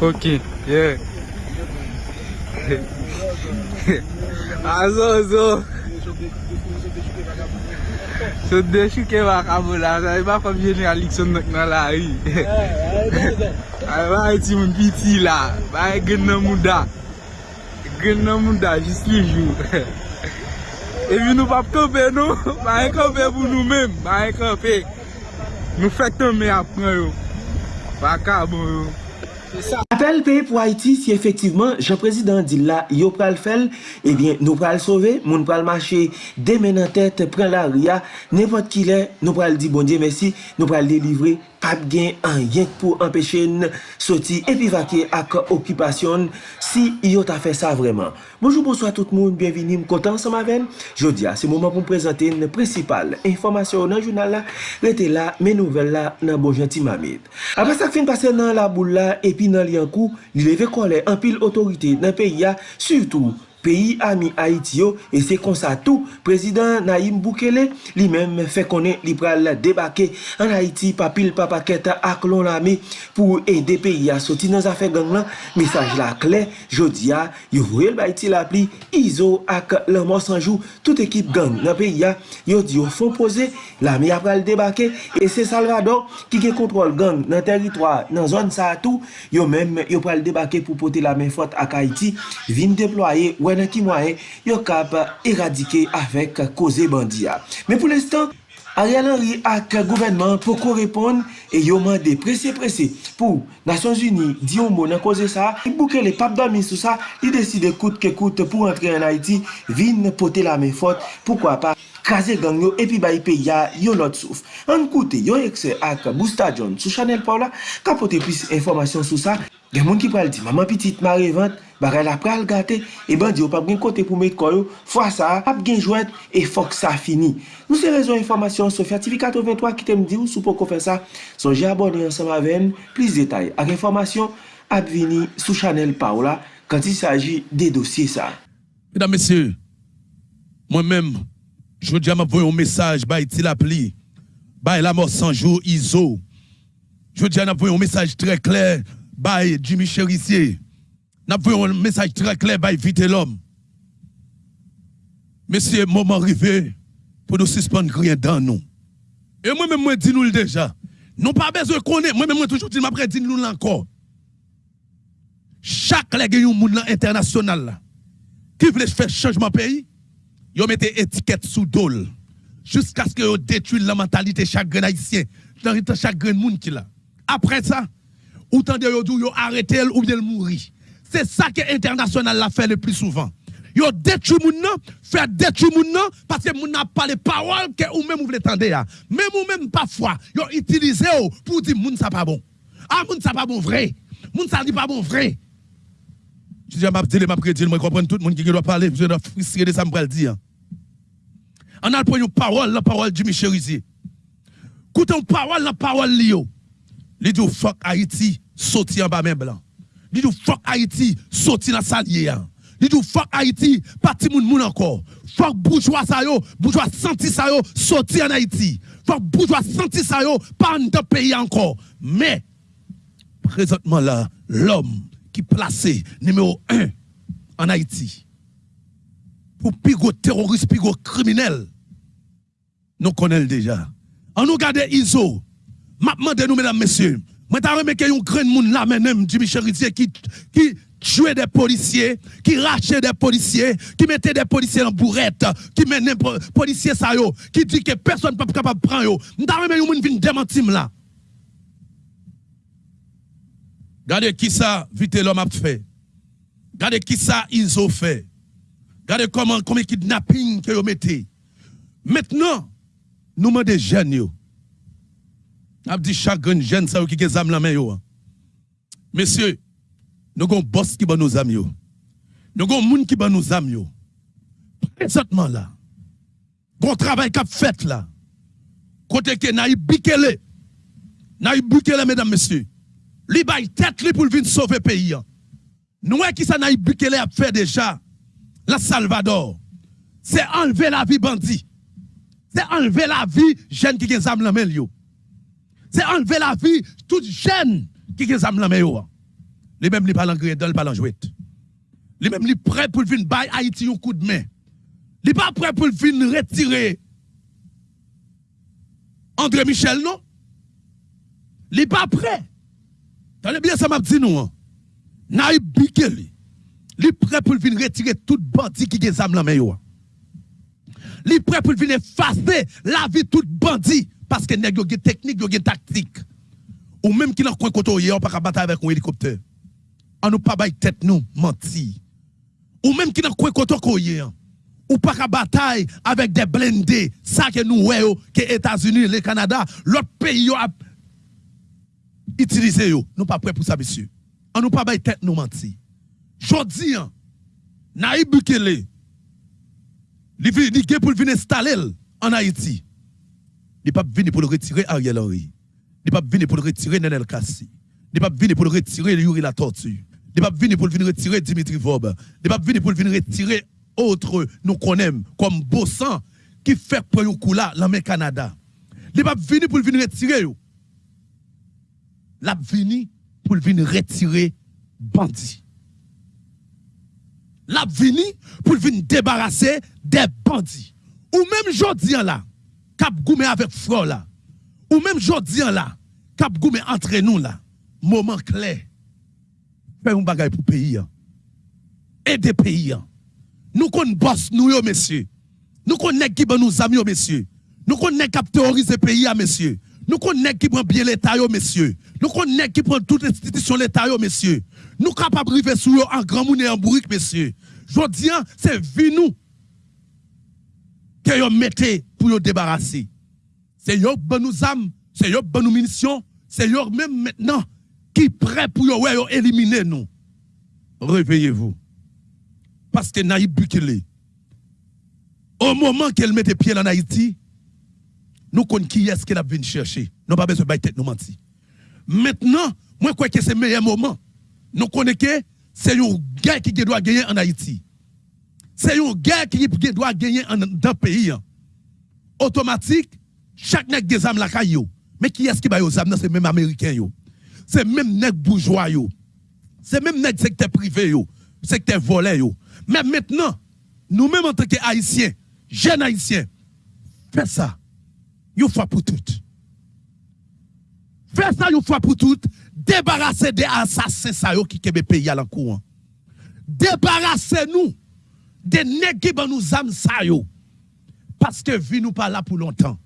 Ok, yeah. Azo, zo. Sot de chouke wakabou la. Sa e ba kom jeneralik son nok nan la yi. Eh, eh, a ba e ti moun piti la. Ba e gen nan mouda. Gen nan mouda jis li jou. E vi nou pap kope nou. Ba e kope pou nou men. Ba e kope. Nou fek ton me apren yo. vakabou yo. Se sa. Apel peye pou Haiti si efektiveman jan prezident di la yo pral fel, eh ebyen nou pral sove, moun pral mache demen an tete, pran la ria, nepot ki le, nou pral di bon diye mersi, nou pral delivre pap gen an yenk pou empeshe n soti epi vake ak okipasyon si yo ta fe sa vreman. Bonjou, bonsoy tout moun, bienvini m kontan sa ma ven. Jodi a, se mouman pou m prezante n precipal informasyon nan jounal la, rete la men nouvel la nan bonjan ti mamit. Apre sak fin pase nan la boule la epi nan li an kou, li leve kole an pil otorite nan peyi ya, surtout peyi ami Haiti yo, e se konsa tou, prezident Naim Boukele, li men fe konen li pral debake an Haiti papil papaketa ak lon lami pou ede peyi a soti nan zafen gang lan, mesaj la kle, jodi ya, yo vwe l bayti la pli, izo ak lanman sanjou, tout ekip gang nan peyi ya, yo di yo fon pose, lami a pral debake, e se Salvador ki gen kontrol gang nan teritwa nan zon sa tou, yo men yo pral debake pou pote la men fote ak Haiti, vin deploye wè wè nan ki mwaye yo kap eradike avèk koze bandiya. Men pou l'estan, Ariel Henry ak gouvenman pou ko repon e yo mande prese prese pou Nasyon Zuni di yon moun an koze sa i bouke le pap domi sou sa li deside koute ke koute pou rentre an Haiti vin pote la men fote poukwa pa kaze gang yo epi bayi pe ya yo lot souf an koute yo ekse ak Bousta John sou Chanel Paula kapote plis informasyon sou sa Gen moun ki pral di, maman pitit ma revant, bagay la pral gate, e eh bandi yo pap gen kote pou met koyo, fwa sa ap gen jwet, e fok sa fini. Nou se rezon informasyon Sofya TV 83 ki tem di ou sou pou kon fè sa, sonje abone yon sama ven, plis detay. Ak informasyon ap vini sou chanel pa ou la, kant il saji de dosye sa. Mesdames, messieurs, mwen men, jwou diya mwen pou yon mesaj, bay ti la pli, bay la mor sanjou, izo. Jwou diya mwen pou yon mesaj tre kler, bay Jimmy Cherisye, N'a un message très clair by vite l'homme. C'est moment arrivé pour nous suspendre rien dans nous. Et moi-même, moi, dis nous déjà. Nous pas besoin de connaître. Moi-même, moi, toujours dis, après, dis nous encore. Chaque les monde international qui veut faire changement pays, ils mettent étiquette sous dol jusqu'à ce que vous détruisent la mentalité chaque haïtien, dans chaque monde qui là. Après ça, autant de vous arrêter ou bien mourir. C'est ça que l'international l'a fait le plus souvent. Yo détruit moun nan, fait détruire moun nan parce que moun n'a pas les paroles que ou même vous voulez tendre Même ou même parfois, yo utilisé pour dire moun ça pas bon. Ah moun ça pas bon vrai. Moun ça dit pas bon vrai. Je dis m'a dit m'a prédit moi comprendre tout le monde qui doit parler, je dois frustrer de ça me dire. On a une parole, la parole du Michel Rizier. Écoutez parole, la parole Lio. Il dit fuck Haïti, sorti en bas main blanc. Dit nous fuck Haïti, sorti dans salier. Dit nous fuck Haïti, parti moun moun encore. Fuck bourgeois ça yo, bourgeois senti ça yo, sorti en Haïti. Fuck bourgeois senti ça yo, pas dans pays encore. Mais présentement là, l'homme qui placé numéro un en Haïti pour pigo terroriste, pigo criminel, nous connaissons déjà. On nous garde ISO. Maintenant, nous, mesdames, messieurs, moi, t'as remarqué un grand monde là, même, Jimmy Cherizier, qui, qui tuait des policiers, qui rachait des policiers, qui mettait des policiers en bourrette, qui menait des policiers ça yo, qui dit que personne n'est capable de prendre yo. T'as remarqué un monde qui démentir là. Regardez qui ça, vite l'homme a fait. Regardez qui ça, ils ont fait. Regardez comment, combien kidnapping que vous mettez. Maintenant, nous demandons des jeunes. A dit chaque jeune ça qui a la main yo. Messieurs, nous avons un boss qui va nous amis Nous avons un monde qui va nous amis Présentement là. Bon travail qu'a fait là. Côté que Naïb Bikele. Naïb Bikele mesdames messieurs. Li bay tête li pour venir sauver pays. Nous qui ça Bikele a fait déjà? La Salvador. C'est enlever la vie bandit. C'est enlever la vie jeune qui a la main c'est enlever la vie toute jeune qui est la Les mêmes, les pas l'engrais dans le pas jouet. Les mêmes, les prêts pour venir bailler Haïti un coup de main. Les pas prêts pour venir retirer André Michel, non? Les pas prêts. T'as bien ça m'a dit nous. Hein? Naïb Bikeli. Les prêts pour venir retirer tout bandit qui est âme main. Les prêts pour venir effacer la vie tout bandit parce que nèg yo gen technique, yo gen tactique. Ou même qui dans coin koto hier pas battre avec un hélicoptère. On nous pas bail tête nous menti. Ou même qui dans coin koto hier ou pas bataille avec des blindés, ça que nous voyons que les États-Unis, le Canada, l'autre pays a utilisé. Nous pas prêts pour ça monsieur. On nous pas bail tête nous menti. Jodi hein, Naïb Bukele il vient pour venir installer en Haïti. Il pas venir pour le retirer Ariel Henry. Il pas venir pour le retirer Nenel Kassi. Il pas venir pour le retirer Yuri la tortue. Il pas venir pour venir retirer Dimitri Vob. Il pas venir pour venir retirer autres nous connaissons comme Bossan qui fait pour un coup là le Canada. Il pas venir pour venir retirer. L'a venu pour venir retirer bandits. L'a venu pour venir débarrasser des bandits. Ou même jodi là, cap goumé avec frère là. Ou même jodi là, cap goumé entre nous là. Moment clair. Faire un bagage pour pays. Aider pays. Nous connaissons boss nous yo messieurs. Nous connaissons qui nous amis messieurs. Nous connaissons qui terroriser pays messieurs. Nous connaissons qui prend bien l'État messieurs. Nous connaissons qui prend toute institution l'État messieurs. Nous capables de sur eux en grand monde en bourrique messieurs. Je dis c'est vie nous que vous mettez pour nous débarrasser. C'est eux qui nous âmes, c'est eux qui nous munitions, c'est eux même maintenant qui prêt pour nous éliminer nous. Réveillez-vous. Parce que Naïb Bukele, au moment qu'elle mettait pied en Haïti, nous connaissons qui est-ce qu'elle a venu chercher. Nous pas besoin de tête nous mentir. Maintenant, moi, je crois que c'est le meilleur moment. Nous connaissons que c'est une guerre qui doit gagner en Haïti. C'est une guerre qui doit gagner dans le pays. Automatique, chaque nègre des âmes la caillou. Mais qui est-ce qui va aux âmes? C'est même américain C'est même nègre bourgeois C'est même nègre secteur privé yo, secteur volé yo. Mais maintenant, nous-mêmes en tant qu'Haïtiens, jeunes Haïtiens, faites ça. Une fois pour toutes. Faites ça une fois pour toutes. Débarrassez des assassins ça qui kebe pays à l'encourant. Débarrassez-nous des nègres qui nous âmes ça yo. Parce que vie nous pas là pour longtemps.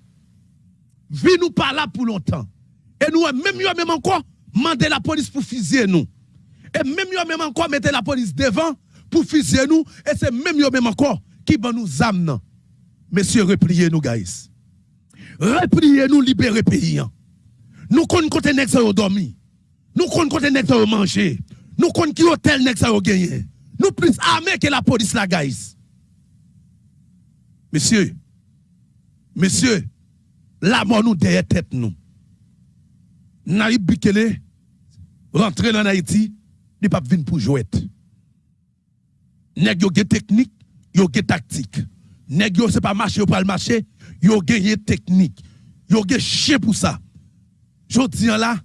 Vie nous pas là pour longtemps. Et nous, même yo même encore, mandez la police pour fusiller nous. Et même yo même encore, mettez la police devant pour fusiller nous. Et c'est même yo même encore qui va nous amener. Messieurs, repliez-nous, guys. Repliez-nous, libérez pays. Nous connaissons côté nèg dormi. Nous connaissons côté nèg ça manger. Nous connaissons qui hôtel nèg gagné. Nous plus armés que la police la guys. Messieurs, messieurs, la mort nous derrière tête nous. Naïb Bikele rentrer dans Haïti, il pas venir pour jouer. Nèg yo technique, yo tactique. Nèg yo c'est pas marcher pour le marché, yo technique. Yo chien pour ça. Jodi là,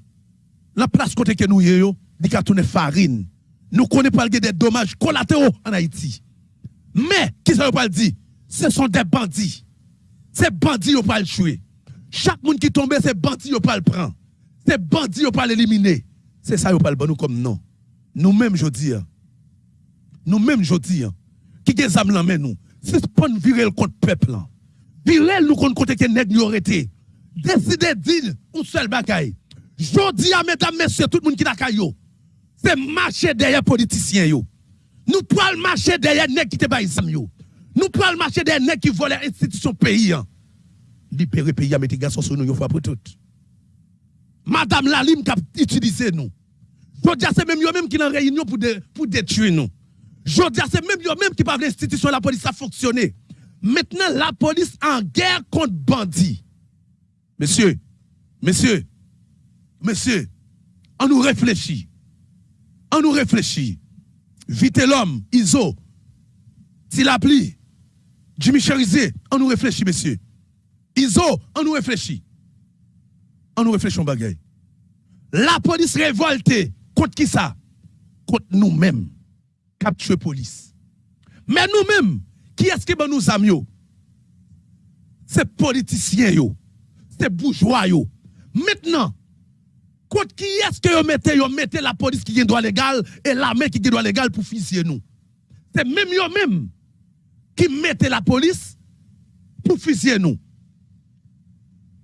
la place côté que nous yo, di ka tourner farine. Nous connaissons pas des dommages collatéraux en Haïti. Mais, qui ça pas dire? Ce sont des bandits. Ces bandits yo pas le tuer. Chaque monde qui tombe, c'est bandits yo pas le prendre. Ces bandits yo pas l'éliminer. C'est ça yo pas le bon nous comme non. Nous-mêmes je dis nous-mêmes, je dis, hein, qui des âmes là, nous, c'est pas virer contre peuple. Virer nous contre côté nous été. Décider dire un seul bagaille. Je dis à mesdames, messieurs, tout le monde qui n'a c'est marcher derrière politiciens yo. Nous pouvons marcher derrière nèg qui te bail yo. Nous pouvons marcher derrière nèg qui volent l'institution pays. Hein. Libérer pays, mettre garçons sur nous, une fois pour toutes. Madame Lalim qui a utilisé nous. Je dis c'est même eux même qui dans réunion pour, pour détruire nous. Je dis, c'est même eux-mêmes qui parlent l'institution de la police a fonctionné. Maintenant, la police en guerre contre bandits. Monsieur, monsieur, monsieur, on nous réfléchit. On nous réfléchit. Vite l'homme, Iso, Tilapli, Jimmy Cherizé, on nous réfléchit, monsieur. Iso, on nous réfléchit. On nous réfléchit, bagaille. La police révoltée contre qui ça? contre nous-mêmes, cap tuer police. Mais nous-mêmes, qui est-ce qui nous amis C'est politiciens yo, c'est bourgeois yo. Maintenant, contre qui est-ce que vous mettez, vous mettez la police qui a droit légal et l'armée qui a droit légal pour fusiller nous? C'est même eux même qui mettez la police pour fusiller nous.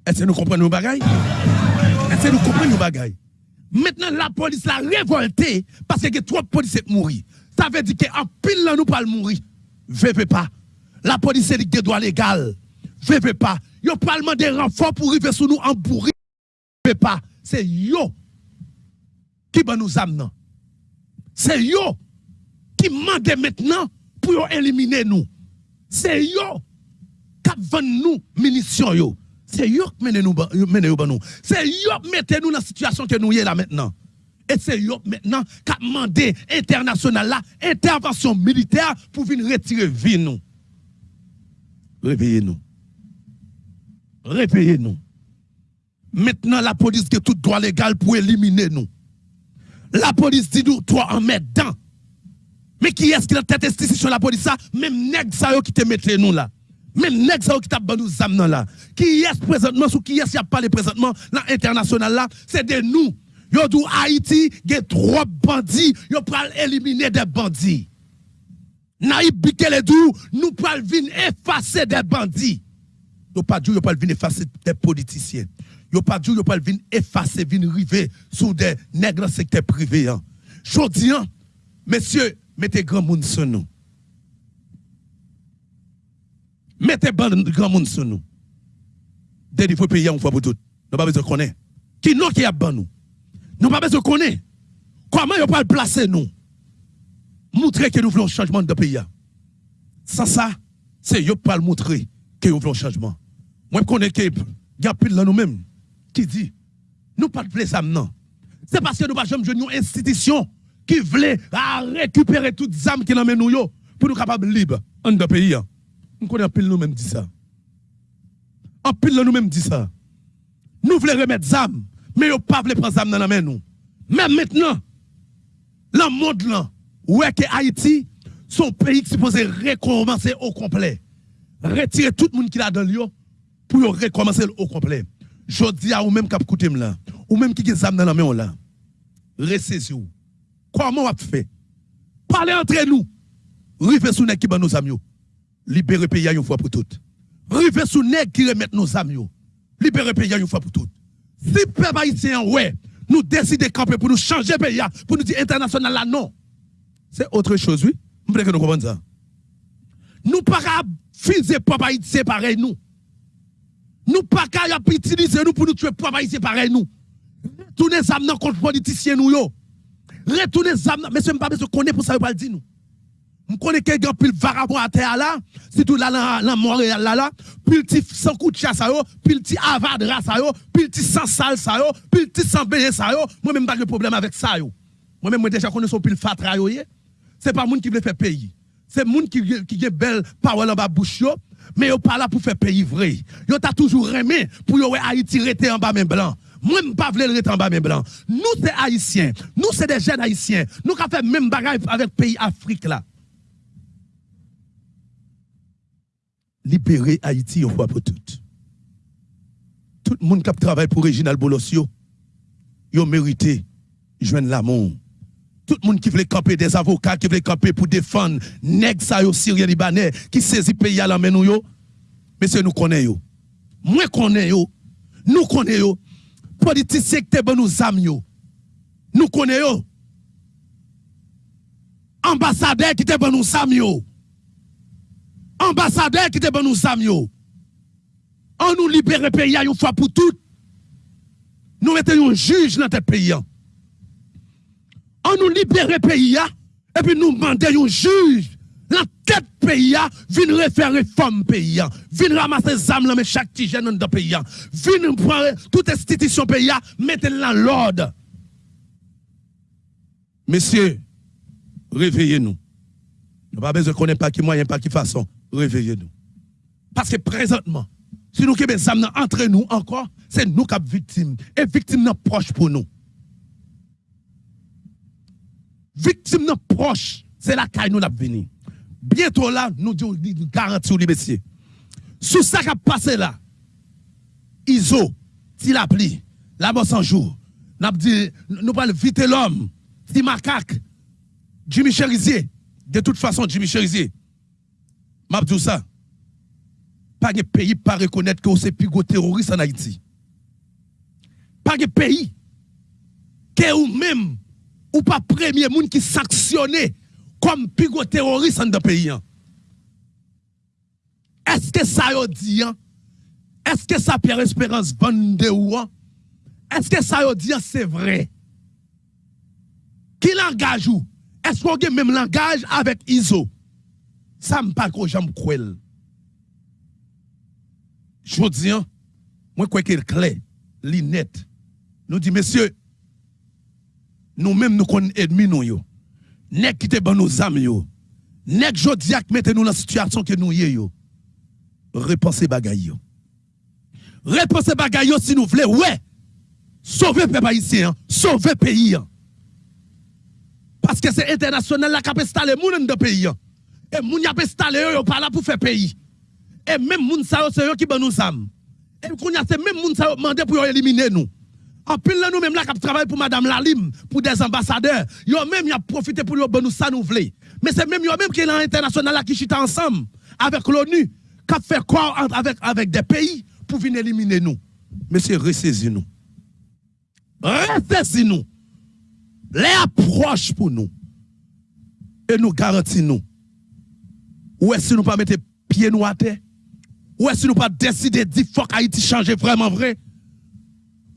Est-ce que nous comprenons nos bagailles? Est-ce que nous comprenons nos bagailles? Maintenant, la police l'a révolté parce que trop de policiers mourir. Ça veut dire qu'en pile là, nous pas mourir. Veuve pas. La police est des droits légal. Veuve pas. Yo parlement des renforts pour arriver sur nous en bourri. Veuve pas. C'est yo qui va nous amener. C'est yo qui mande maintenant pour éliminer nous. C'est yo qui vend nous munitions yo. C'est eux qui mène nous. C'est eux qui mettent nous dans la situation que nous sommes là maintenant. Et c'est eux maintenant qui a demandé international là, intervention militaire pour venir retirer vie nous. Réveillez-nous. Réveillez-nous. Maintenant, la police a tout droit légal pour éliminer nous. La police dit nous, toi, en mettre dedans. Mais qui est-ce qui a tête sur la police? Même nèg ça qui te mette nous là. Même ça qui t'a nous amener là. Qui est présentement ou qui est qui a parlé présentement l'international là, c'est de nous. Yo dit Haïti, a trois bandits, yo pral éliminer des bandits. Naïb Bikele dou, nous pral venir effacer des bandits. Yo pas dit yo pral venir effacer des politiciens. Yo pas dit yo pral venir effacer, venir river sur des nègres dans secteur privé. Hein. Jodi, hein, messieurs, mettez grand monde sur nous. Mettez grand monde sur nous. Dès il faut payer une fois pour toutes. Nous pas besoin de connaître. Qui non qui a ban nous? Nous pas besoin de connaître. Comment vous pas placer nous? Montrer que nous voulons un changement de pays. Sans ça, c'est vous pas montrer que nous voulons un changement. Moi, je connais que il y a plus de nous-mêmes qui dit nous pas de plaisir. C'est parce que nous pas jamais une institution qui voulait récupérer toutes les âmes qui nous nous pour nous capables libres en de pays. Nous connaissons nous-mêmes dit ça. En pile nous-mêmes dit ça. Nous voulons remettre âmes, mais nous pas prendre âmes dans la main nous. Mais maintenant, le monde là, ouais que Haïti, son pays qui supposé recommencer au complet. Retirer tout le monde qui l'a dans lui pour recommencer au complet. Je dis à vous même qui écouté là, ou même qui a dans la main là. Comment on fait Parlez entre nous. Rive sous qui nos amis libérer le pays une fois pour toutes. Rive sous nèg qui remettent nos amis. Libérer le pays une fois pour toutes. Si peuple haïtien, ouais, nous décidons de camper pour nous changer le pays, pour nous dire international non. C'est autre chose, oui. Vous que nous comprenons ça. Nous pas fiser peuple haïtien pareil, nous. Nous pas utiliser nous pour nous tuer peuple haïtien pareil, nous. Retournez ça contre politiciens, nous, yo. Retournez ça, mais ce n'est pas besoin de connaître pour ça, pas le dire, nous. Je connais quelqu'un pile vagabond à terre là, tout là dans Montréal là là, pile petit sans coup de chasse yo, pile petit avadra ça yo, pile petit sans sale ça yo, pile petit sans baigner ça yo, moi même pas de problème avec ça yo. Moi même moi déjà connais son pile fatra yo C'est pas moun qui veut faire pays. C'est moun qui qui a belle parole en bas bouche yo, mais yo pas là pour faire pays vrai. Yo t'a toujours aimé pour yo Haïti rester en bas même blanc. Moi, je ne pas le rester en bas même blanc. Nous, c'est haïtiens. Nous, c'est des jeunes haïtiens. Nous, avons fait même bagaille avec le pays Afrique là. Libérer Haïti une fois pour toutes. Tout le monde qui travaille pour Réginald Bolosio, il mérité joindre l'amour. Tout le monde qui veut camper des avocats, qui veut camper pour défendre nèg ça yo Syrien Libanais qui saisit pays à la main yo. Monsieur nous connaissons Moi connais yo. Nous connaissons Politiciens qui bon nous amis yo. Nous connaissons Ambassadeur qui te bon nous amis yo ambassadeur qui était bon nous amis. On nous libère le pays une fois pour toutes. Nous mettons un juge dans notre pays. On nous libère le pays et puis nous demandons un juge dans tête pays vient refaire réforme pays vient ramasser âmes dans chaque petit jeune dans pays vient prendre toute institution pays mettre dans l'ordre. Messieurs, réveillez-nous. Nous pas besoin de connaître pas qui moyen, pas qui façon réveillez-nous. Parce que présentement, si nous avons entre nous encore, c'est nous qui sommes victimes. Et victimes sont proches pour nous. victime non proche, c'est la caille nous l'a venu. Bientôt là, nous disons garantie les messieurs. Sous ça qui a passé là, ISO, si la pli, la bosse en jour, nous parlons vite l'homme, si Jimmy Cherizier, de toute façon, Jimmy Cherizier, m'a dit. Pas de pays pas reconnaître que c'est plus gros terroriste en Haïti. Pas de pays que ou même ou pas premier monde qui sanctionné comme plus gros terroriste le pays. hein. Est-ce que ça y dit hein? Est-ce que ça Pierre Espérance vende ou hein? Est-ce que ça y dit c'est vrai? Qui langage ou? Est-ce qu'on a même langage avec ISO? Ça me parle que j'aime. Je dis, hein, moi, quoi qu'il clair, li net, nous dit, messieurs, nous-mêmes, nous connaissons ennemis, nous, yo. Nek qui te ban nos âmes, yo? Nek jodi ak mette nous dans la situation que nous y yo? Repensez bagay yo. Repensez bagay yo si nous voulons, ouais. Sauver peuple haïtien, hein. sauver pays. hein. Parce que c'est international la qui installé moun dans le pays. Et moun y a installé yo, pas là pour faire pays. Et même moun sa c'est qui ban nous âmes. Et qu'on y a c'est même moun sa mandé pour éliminer nous. En pile là nous même là qui travaille pour madame Lalim, pour des ambassadeurs, yo même y a profité pour yo nous ça nous. Mais c'est même yo même qui est l'international là qui chita ensemble avec l'ONU, qui fait quoi entre- avec avec des pays pour venir éliminer nous. Monsieur ressaisis nous. Ressaisis nous. Les approches pour nous. Et nous garantissons nous. Ou est-ce que nous pas mettre pied nous à terre? Ou est-ce que nous pas décider de dire faut qu'Haïti change vraiment vrai?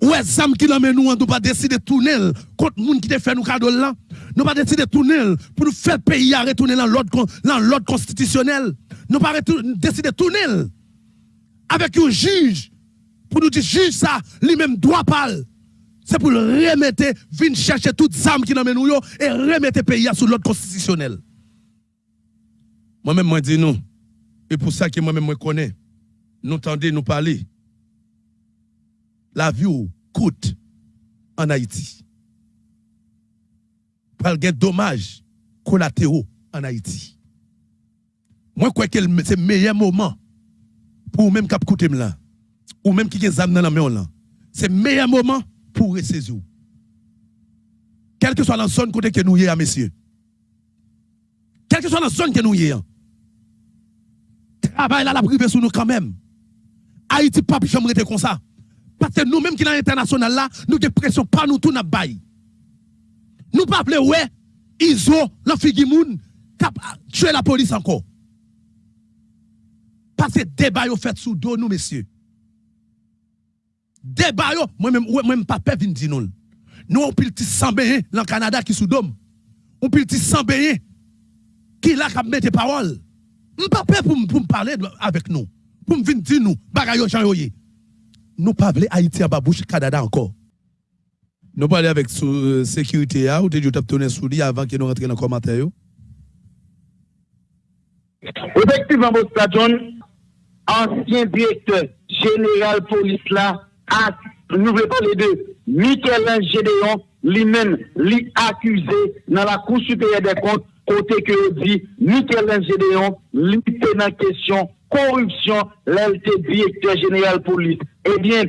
Ou est-ce que qui l'emmène nous, nous pas décider de tourner contre les gens qui te fait nous cadeau là? Nous pas décider de tourner pour nous faire pays à retourner dans l'ordre constitutionnel. Nous pas décider de tourner avec un juge pour nous dire juge ça, lui-même doit parler. C'est pour remettre, venir chercher toutes les armes qui nous nous et remettre le pays sous l'ordre constitutionnel. Moi-même, moi dis nous. Et pour ça que moi-même, moi connais. Nous tendez nous parler. La vie ou coûte en Haïti. Par des dommages collatéraux en Haïti. Moi, quoi que c'est le meilleur moment pour même cap coûter là. Ou même qui est âme dans la main. C'est le meilleur moment pour ressaisir. Quelle que soit la zone que nous y messieurs. Quelle que soit la zone que nous y est. Travail là, la privé sur nous quand même. Haïti, pas jamais été comme ça. Parce que nous-mêmes qui dans l'international là, nous avons pression pas nous tout n'a bail. Nous pas appeler ouais, ISO, l'enfigi moun, cap tuer la police encore. Parce que débat yo fait sous dos nous messieurs. Débat yo, moi-même ouais, moi-même pas peur dire nous. Nous on pile petit sans dans Canada qui sous dôme. On pile petit sans qui là qui mettre parole. Pas peur pour me parler avec nous. Pour me venir dire nous yo ye. Nous pas Haïti en bas bouche Canada encore. Nous parler avec sous euh, sécurité là ou te dit tourner sous lui avant que nous rentrions dans le commentaire. Effectivement, Bosta John, ancien directeur général police là, a, nous voulons parler de Michel Gédéon, lui-même, lui accusé dans la Cour supérieure des comptes, côté que dit Michel Gédéon, était dans question corruption, l'LT directeur général police. Eh bien,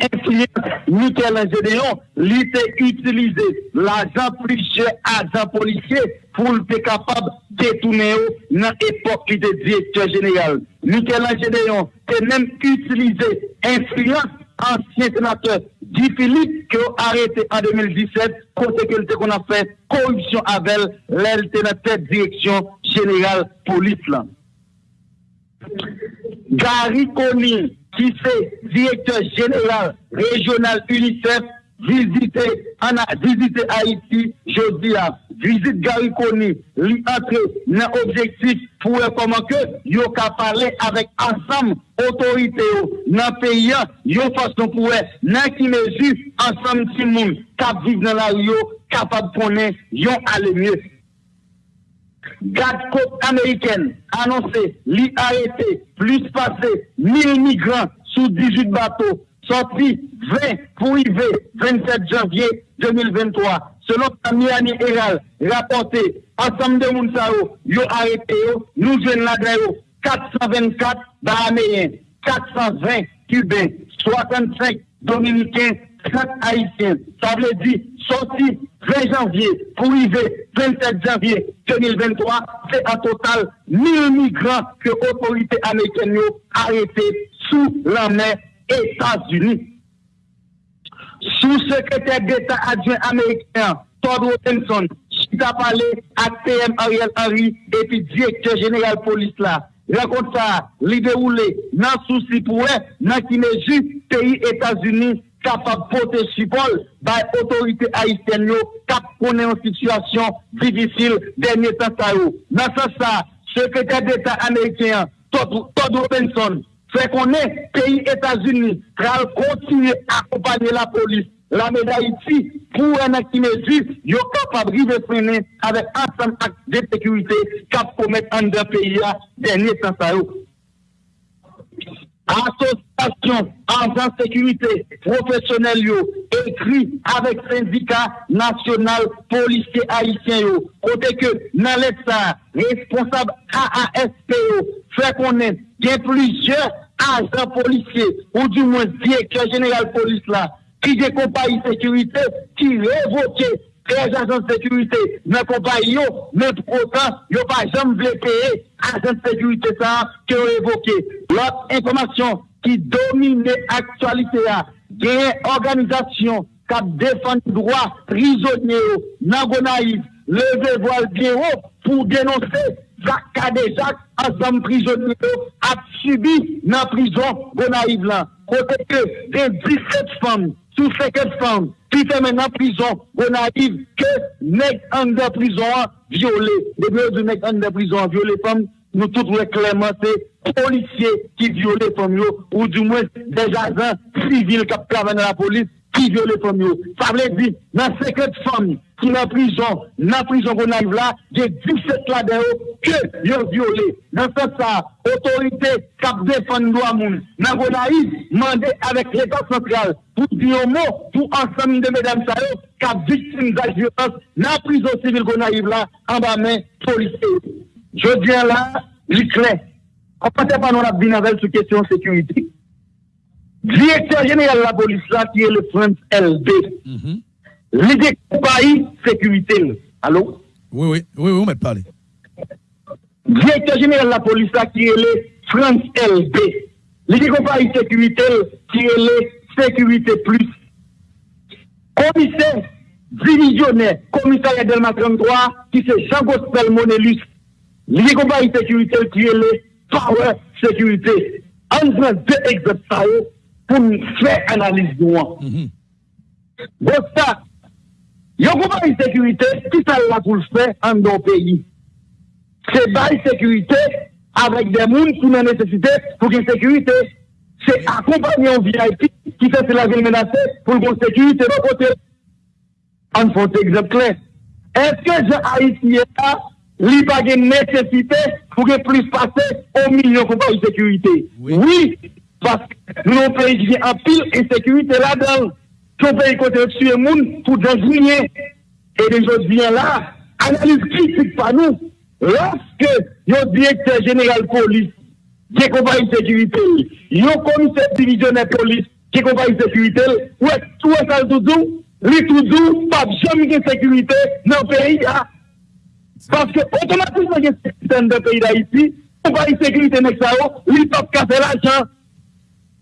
influence Michel Gédéon, était utilisé l'argent plusieurs agents policiers pour être capable de détourner dans l'époque était directeur général. Michel Gédéon était même utilisé influence ancien sénateur Guy Philippe qui a arrêté en 2017 côté que qu'on a fait corruption avec tête direction générale police. Gary Conny, qui c'est directeur général régional UNICEF, visité, a visité Haïti, jeudi à vizit Gary Koni li entre nan objektif pou e koman ke yo ka pale avek ansam otorite yo nan peyan yo fason pou e nan ki mezu ansam ti moun kap vive nan la yo kapab konen yon ale mye. Gade kote Ameriken anonse li arete plus pase 1000 migran sou 18 bato sorti 20 pou IV 27 janvye 2023. Selon Tamiani Eral, rapporté, ensemble de Mounsao, yo arrêté nous jeunes là 424 Bahaméens, 420 Cubains, 65 Dominicains, 30 Haïtiens. Ça veut dire, sorti 20 janvier pour arriver 27 janvier 2023, c'est un total 1000 migrants que l'autorité américaine a arrêtés sous la mer États-Unis. Sous-secrétaire d'État adjoint américain, Todd Robinson, qui a parlé à PM Ariel Henry et puis directeur général police là. Raconte ça, li déroulé, nan souci pour eux, nan qui pays États-Unis, capable de porter support par l'autorité haïtienne, cap connaît une situation difficile dernier temps. Dans ce ça, secrétaire d'État américain, Todd Robinson, fait qu'on est pays États-Unis, va continuer à accompagner la police, la d'Haïti, pour un acte mesure, yo capable de freiner avec ensemble de sécurité cap commettre en deux pays dernier temps. Association agent sécurité professionnel yo écrit avec syndicat national policier haïtien côté que dans l'état responsable AASP yo fait il y a plusieurs agents policiers ou du moins directeur général police là ki de kompayi sekurite, ki revoke prez ajan sekurite, men kompayi yo, men protan, yo pa jam vle peye ajan sekurite sa ki revoke. Lot informasyon ki domine aktualite ya, genye organizasyon kap defan drwa prizonye yo, nan gona yiv, leve voal biyo pou denonse zak kade zak asan prizonye yo ap subi nan prizon gona yiv lan. Kote ke de 17 fami sous 50 femmes qui fait maintenant prison. Gonaïve que nèg en de prison violé. Depuis de nèg en de prison violé femmes nous tous clairement c'est policiers qui violent les femmes ou du moins des agents civils qui travaillent dans la police qui violent les femmes. Ça veut dire, dans 50 femmes qui dans prison, dans prison qu'on arrive là, j'ai 17 là dedans que yo violé. Dans fait ça, autorité cap défendre droit moun. Dans qu'on arrive, mandé avec l'état central pour dire un mot pour ensemble de mesdames ça cap victime de violence dans prison civile qu'on arrive là en bas main policier. Je viens là, li clair. On ne pas nous la binavel sur question sécurité. Directeur général de la police là qui est le prince LB. Mm -hmm. L'idée compagnie sécurité. Allô? Oui, oui, oui, oui, on m'a parlé. Directeur général de la police qui est le France LB. L'idée compagnie sécurité, qui est le sécurité plus. Commissaire divisionnaire, commissariat Delma 33, qui c'est Jean-Gospel Monelus L'idée compagnie sécurité qui est le power sécurité. En deux exemples pour faire analyse de Yon kouman yon sekurite, ki sa la pou l'fè an don peyi. Se bay sekurite, avèk de moun pou nan nesesite pou ki sekurite. Se akompanyon VIP, ki sa se la vil menase pou l'gon sekurite nan kote. An fote egzep klen. Eske jan a iti eta, li bagè nesesite pou ki plis pase o milyon kouman yon sekurite. Oui, paske nou peyi ki an pil e sekurite la dan. son pays côté tuer monde pour désigner. Et les autres viennent là, analyse critique par nous. Lorsque le directeur général police, qui est compagnie de sécurité, le commissaire divisionnaire police, qui est compagnie de sécurité, ou est tout ça tout les tout pas jamais de sécurité dans le pays. Parce que automatiquement, il y a un système de pays d'Haïti, compagnie de sécurité, il pas de l'argent.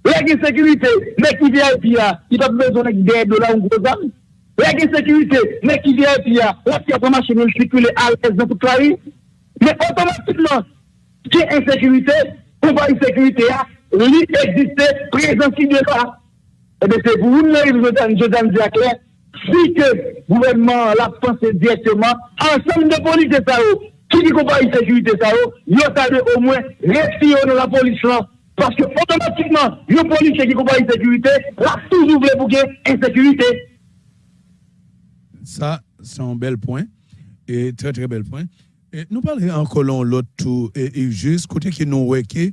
Lè gen sekurite, mè ki VIP ya, ki pa bezon ek dey do la un gros am. Lè gen sekurite, mè ki VIP ya, la ki apwa machin el sikule al ez nan pou klari. Mè otomatik lan, ki insekurite, pou pa insekurite ya, li existe prezansi de la. Ebe se pou ou mè yon jodan diakle, si ke gouvernement la pense direktman, ansem de polis de sa ou, ki di kon pa insekurite sa ou, yo sa de ou mwen, refi yo nan la polis lan. Parce que automatiquement, le policier qui combat l'insécurité, là, toujours voulu pour insécurité. Ça, c'est un bel point. Et très, très bel point. Nous parlons encore l'autre tout, et, juste côté qui nous que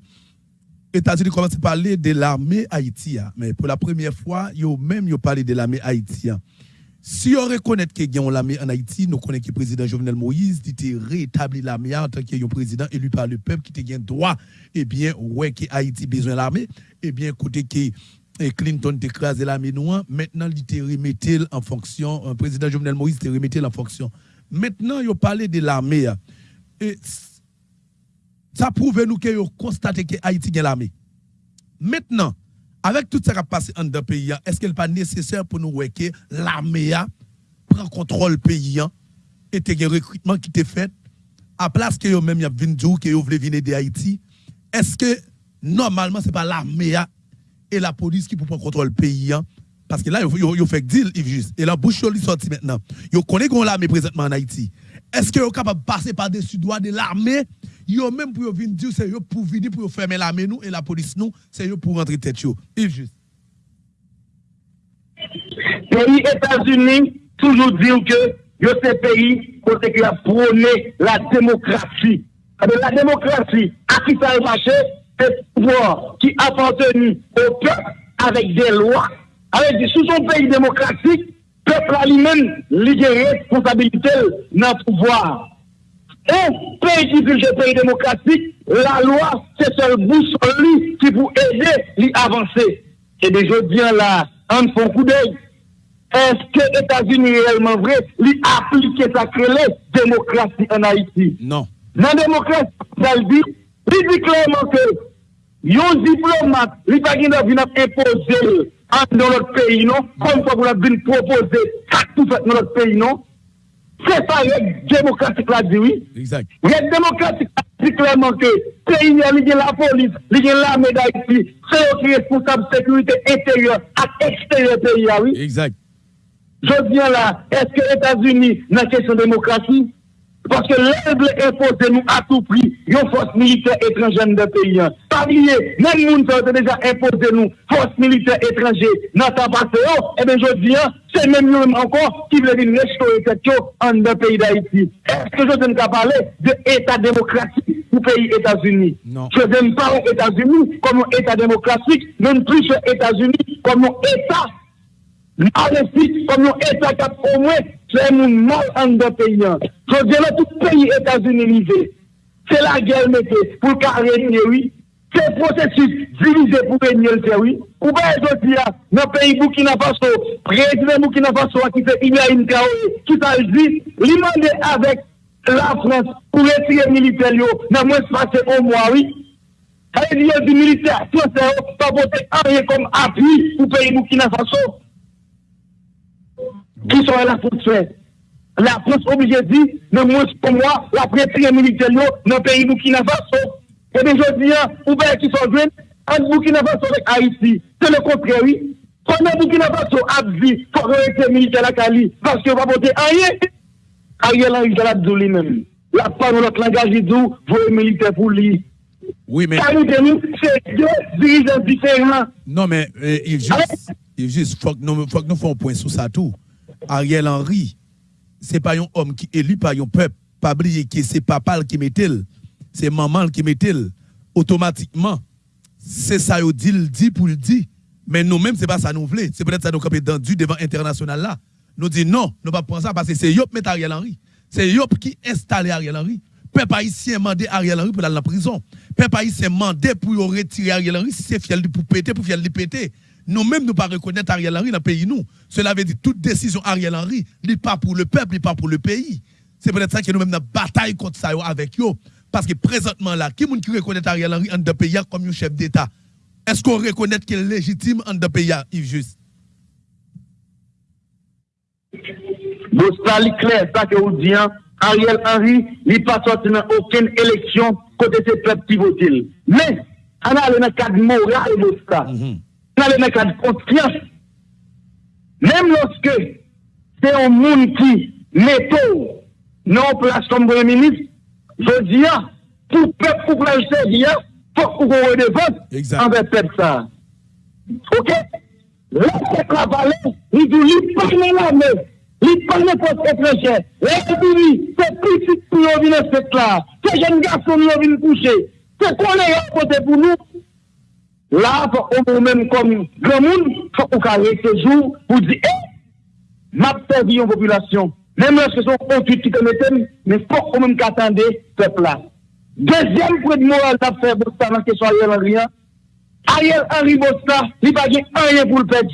États-Unis commencent à parler de l'armée haïtienne. Mais pour la première fois, ils même parlé de l'armée haïtienne. Si on reconnaît que l'armée en Haïti, nous connaissons que le président Jovenel Moïse dit rétabli l'armée en tant que président élu par le peuple qui a droit, eh bien, ouais, que Haïti besoin de l'armée, eh bien, côté que et Clinton écrasé l'armée noire, maintenant il remetté en fonction, un président Jovenel Moïse te remetté en fonction. Maintenant, il parlé de l'armée. Et ça prouve nous que constaté que Haïti a l'armée. Maintenant, avec tout ça qui a passé en deux pays, est-ce qu'il n'est pas nécessaire pour nous que l'armée prend contrôle pays et que le recrutement qui est fait, à place que vous même a que vous voulez venir de Haïti, est-ce que normalement ce n'est pas l'armée et la police qui prendre contrôle pays parce que là, il fait deal, juste. Et la bouche, sorti maintenant. Vous connaissez qu'on l'armée présentement en Haïti. Est-ce que vous capable de passer par-dessus droit de l'armée? Yo même pour venir dire c'est pour venir pour fermer l'armée nous et la police nous, c'est pour rentrer tête yo. Yves juste. Pays États-Unis toujours dit que yo ces pays côté qui a prôné la démocratie. La démocratie, à qui ça a marché, c'est pouvoir qui appartenu au peuple avec des lois. Avec sous son pays démocratique, pepla li men li gen responsabilite nan pouvoir. E, peyi ki dirje peyi demokratik, la lwa se sol bouson li ki pou ede li avanse. E de jodien la, an fon kou dey, eske Etats-Unis realman vre li aplike sakrele demokrasi an Haiti? Non. Nan demokrasi, saldi, li di klerman ke yon diplomat li pagin avin ap epose dans notre pays, non? Comme quoi vous avez proposer ça tout fait dans notre pays, non? C'est ça, règle démocratique là dit oui. Exact. Règle démocratique dit clairement que pays il y a la police, il y a l'armée d'Haïti, c'est eux qui responsable de sécurité intérieure et extérieure pays, oui. Exact. Je viens là, est-ce que les États-Unis, dans la question de démocratie, Paske lèv lè impose nou a tout pri, yon fos militer etranjen de peyi an. Pabliye, men moun sa wote deja impose nou, fos militer etranje nan ta pase yo, ebe jodi an, se men moun ankon ki vle vin rechto etet yo an de peyi da iti. Eske jodi mka pale de etat demokratik ou peyi Etats-Unis? Jodi mpa ou Etats-Unis kom ou etat demokratik, men plus Etats-Unis kom ou etat alesik, kom ou etat kap omwe, Se moun mal an do peyan. Je di la tout peyi Etats-Unis. Se la gel mette pou ka renye oui. Se prosesus divize pou renye lte oui. Ou be yo di ya nan peyi Boukina Faso. Prezident Boukina Faso akite Ibrahim Traoré. Tout al di li mande avek la France pou retire militer yo nan mwen se pase o mwa oui. Aye di yo di militer. Tout se yo pa bote anye kom api pou peyi Boukina Faso. qui sont là pour faire. La France obligée de dire, non, moi, pour moi, la prêtrise militaire non, dans le pays Burkina Faso. Et bien, je dis, ou bien qui sont jeunes, entre Burkina Faso et Haïti. C'est le contraire, oui. Pendant Burkina Faso a dit, pour prêtrise militaire à Cali, parce que va voter rien. Ariel Henry, je l'ai lui-même. La part de notre langage, il dit, voyez militaire pour lui. Oui, mais. c'est deux dirigeants différents. Non, mais, euh, il juste, il juste, faut que nous fassions un point sur ça tout. Ariel Henry, c'est pas un homme qui est élu par un peuple. Pas oublier que c'est papa qui met c'est maman qui met Automatiquement, c'est ça qu'il dit, dit pour le dire. Mais nous-mêmes, c'est pas ça nous voulons. C'est peut-être ça nous camper dans du devant international là. Nous dit non, nous pas prendre ça parce que c'est Yop met Ariel Henry. C'est Yop qui installe Ariel Henry. Peuple haïtien mandé Ariel Henry pour aller en prison. Peuple haïtien mandé pour retirer Ariel Henry si c'est fiel pour péter, pour fiel péter. Nous-mêmes, nous ne pas reconnaître Ariel Henry dans le pays. Nous. Cela veut dire toute décision Ariel Henry n'est pas pour le peuple, n'est pas pour le pays. C'est peut-être ça que nous-mêmes, nous bataille contre ça avec eux. Parce que présentement, là, qui qui reconnaît Ariel Henry en deux pays comme un chef d'État? Est-ce qu'on reconnaît qu'il est légitime en deux pays, Yves Juste? Bon, ça, clair, ça que vous dites, hein. Ariel Henry n'est pas sorti dans aucune élection côté ces peuples qui votent. Mais, on a le cadre moral de ça. ça le mec a de confiance. Même lorsque c'est un monde qui met non place comme premier ministre, je dis, pour peuple, pour le servir, il faut qu'on redevance envers peuple ça. Ok? Là, c'est cavalé, il dit, il parle l'armée, il parle pour ses frères. Là, il dit, c'est petit pour nous venir cette là, c'est jeune garçon nous venir coucher, c'est qu'on est à côté pour nous. Là, on même comme grand monde, faut qu'on carré ce jour pour dire, eh, m'a perdu en population. Même lorsque sont conduite qui commettent, mais faut qu'on même qu'attendre peuple là. Deuxième point de morale à faire Bosta dans question Ariel Henry. Ariel Henry Bosta, il n'a pas rien pour le perdre.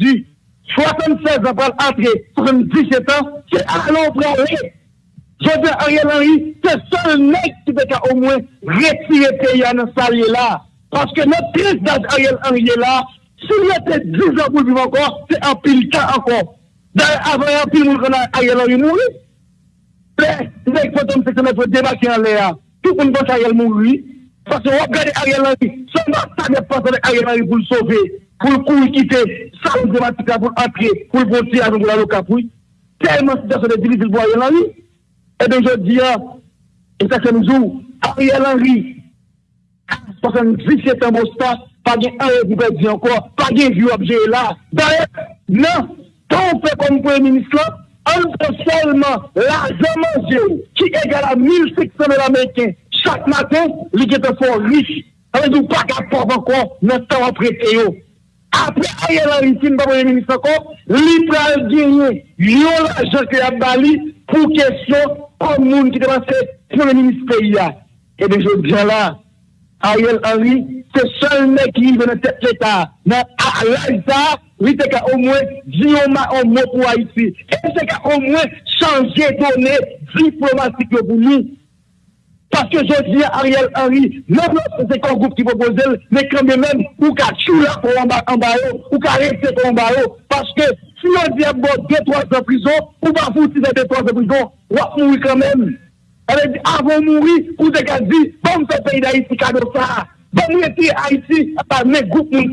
76 ans pour l'entrée, 77 ans, c'est allons prendre. Je dis Ariel Henry, c'est seul mec qui peut au moins retirer le pays dans ce là. Parce que notre prise Ariel Henry là, s'il était 10 ans pour vivre encore, c'est un pile temps encore. D'ailleurs, avant, un pile a Ariel Henry mourir. Mais, les fantômes sectionnels faut débarquer en l'air. Tout le monde pense Ariel mourir. Parce que regardez Ariel Henry, seulement ça ne passe avec Ariel Henry pour le sauver, pour le courir quitter, ça nous dématique pour entrer, pour le voter avant de la locapouille. Tellement situation est difficile pour Ariel Henry. Et donc je dis, et ça c'est nous, Ariel Henry, 77 an bostan, pa gen an yon koupè di anko, pa gen vyo abje la. Daè, nan, ton pe kon pou yon minis la, an pou selman la zaman zè ou, ki egal a 1.600 amèkèn, chak matin, li ke te fò riche. An yon pa ka pov anko, nan tan aprete yo. Apre a yon la ritin pa pou yon minis anko, li pral genye, yon la jake yon bali, pou kesyon, kon moun ki te basè, pou yon minis pe ya. Ebe, jò diyan la, Ariel Henry, se sol me ki yon vene tet l'Etat. Nan a l'Alta, wite ka o mwen diyon ma o mwen pou Haiti. E se ka o mwen chanje tonè diplomatik yo pou li. Paske jodi Ariel Henry, nan mwen se kon goup ki pou bozel, ne kranbe men ou ka chou la pou anba yo, ou ka repse pou anba yo. Paske si yon diyan bo 2-3 an prison, ou ba fouti se 2-3 an prison, wak mou yon kranbe men. Elle dit, avant de mourir, vous avez dit, bon, ce pays d'Haïti, cadeau ça. Bon, vous Haïti, par mes groupes, nous